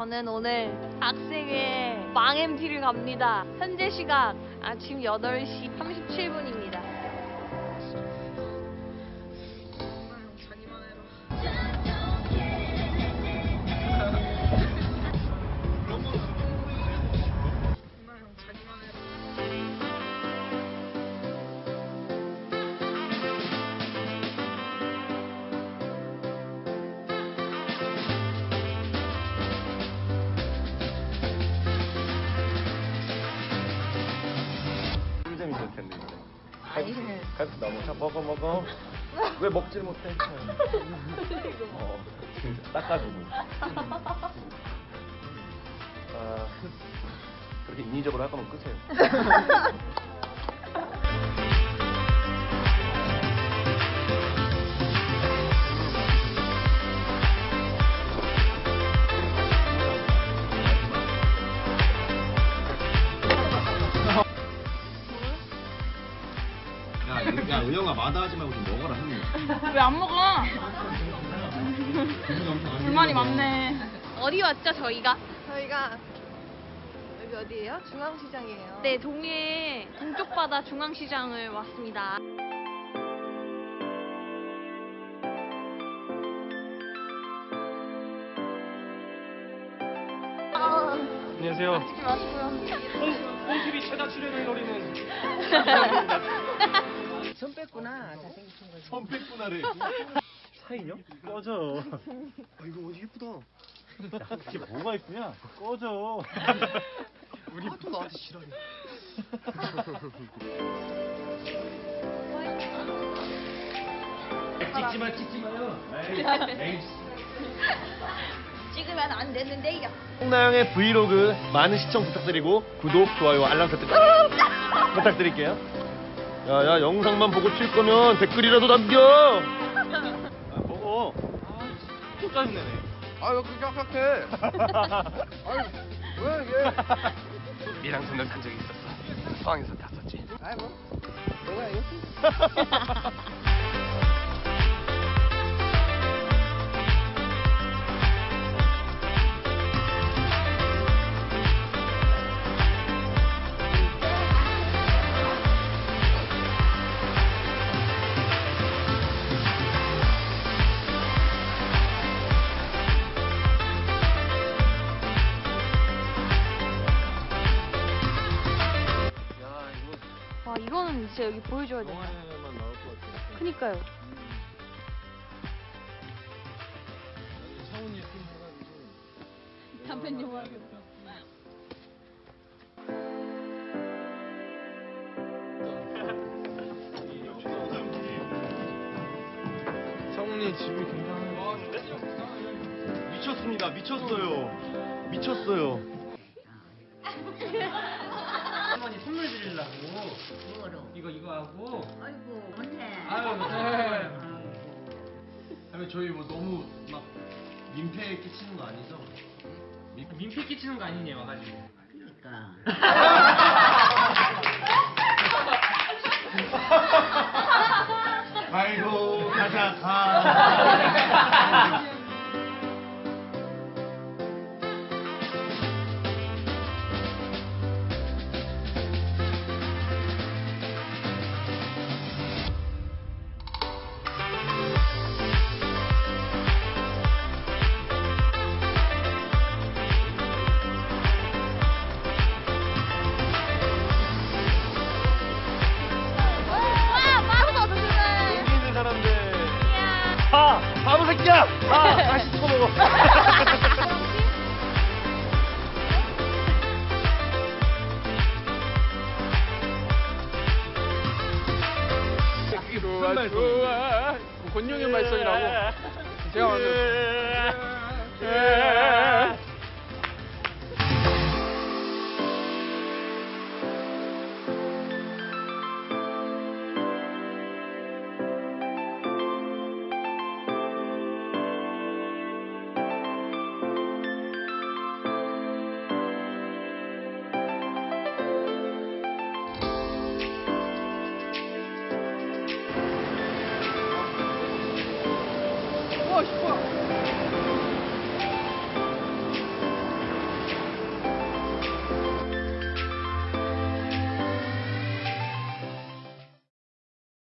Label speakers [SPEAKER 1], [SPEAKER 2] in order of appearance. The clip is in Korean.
[SPEAKER 1] 저는 오늘 학생의 망 MT를 갑니다. 현재 시각 아침 8시 37분입니다.
[SPEAKER 2] 너무 자 먹어 먹어. 왜 먹질 못해? 어, 진짜 닦아주고. 아, 그렇게 인위적으로 할 거면 끄세요. 야, 야, 은영아 마다하지 말고 좀 먹어라 형님.
[SPEAKER 3] 왜 안 먹어?
[SPEAKER 2] 불만이 많네.
[SPEAKER 1] 어디 왔죠, 저희가?
[SPEAKER 4] 저희가 여기 어디예요? 중앙시장이에요. 네,
[SPEAKER 1] 동해 동쪽 바다 중앙시장을 왔습니다. 안녕하세요. 찍지 마시고요.
[SPEAKER 2] 홍TV 최다 출연을 노리는
[SPEAKER 5] 손 뺐구나 잘생기신
[SPEAKER 2] 거지 선 뺐구나래. 차이요? 꺼져. 아, 이거 어디 예쁘다. 야, 그게 뭐가 있구냐? 꺼져. 우리
[SPEAKER 5] 또 나한테 싫어해.
[SPEAKER 1] 찍지
[SPEAKER 2] 마, 찍지 마요.
[SPEAKER 1] 찍으면 안 되는데 요.
[SPEAKER 2] 홍나영의 브이로그 많은 시청 부탁드리고 구독, 좋아요, 알람 설정 부탁드릴게요. 야야 영상만 보고 칠 거면 댓글이라도 남겨. 아, 먹어.
[SPEAKER 6] 또 짜증내네.
[SPEAKER 2] 아유, 그렇게 생각해. 아유, 왜
[SPEAKER 6] 이게?
[SPEAKER 2] 미랑 손을 산 적이 있었어. 포항에서 탔었지.
[SPEAKER 4] 아이고 내가
[SPEAKER 2] 이거
[SPEAKER 1] 진짜 여기 보여줘야 돼.
[SPEAKER 2] 영화에만 나올 것 같아.
[SPEAKER 1] 그니까요.
[SPEAKER 2] 차훈이 팀 해가지고.
[SPEAKER 1] 담배 영화.
[SPEAKER 6] 성훈이 집이 굉장히
[SPEAKER 2] 미쳤습니다. 미쳤어요. 미쳤어요.
[SPEAKER 7] 할머니 선물 드리려고.
[SPEAKER 5] 뭐로
[SPEAKER 7] 이거 이거 하고.
[SPEAKER 5] 아이고 언제 아유 네.
[SPEAKER 2] 아니 저희 뭐 너무 막 민폐 끼치는 거 아니죠? 민,
[SPEAKER 7] 민폐 끼치는 거 아니니 와가지고.
[SPEAKER 5] 그러니까.
[SPEAKER 2] 아이고 가자 가. 아, 바보 새끼야! 아, 다시 찍어 먹어.
[SPEAKER 6] 좋아, 권용의 말썽이라고. 제가 만든.